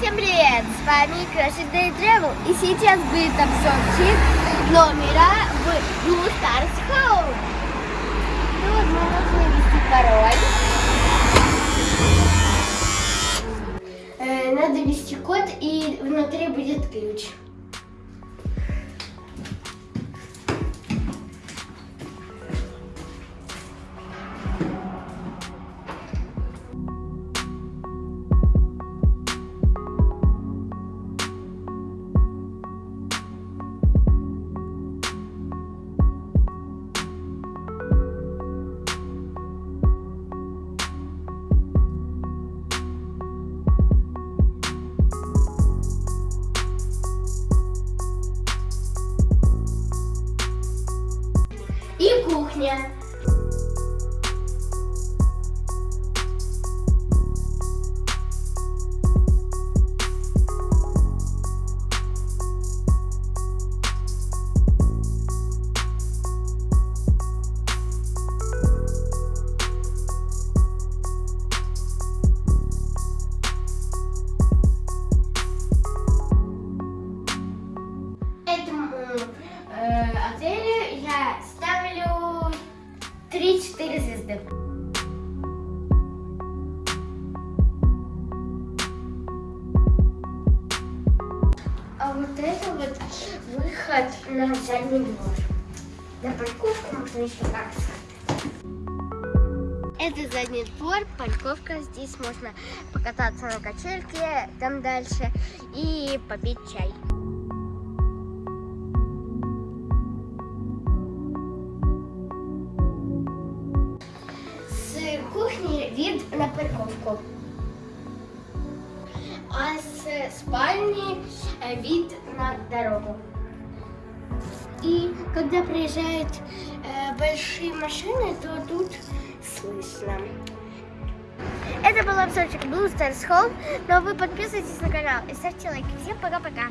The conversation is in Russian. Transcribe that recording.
Всем привет! С вами Crashing Day Travel и сейчас будет обзорчик номера в Blue Stars Home. Ну мы должны ввести пароль. Э, надо ввести код и внутри будет ключ. И кухня. Этому э, отелю я ставлю 3-4 звезды. А вот это вот выход на задний двор. На парковку можно еще сказать. Это задний двор, парковка. Здесь можно покататься на качельке, там дальше, и попить чай. С кухни вид на парковку. А с спальни вид на дорогу. И когда приезжают э, большие машины, то тут слышно. Это был обзорчик Blue Stars Home, но вы подписывайтесь на канал и ставьте лайки. Всем пока-пока!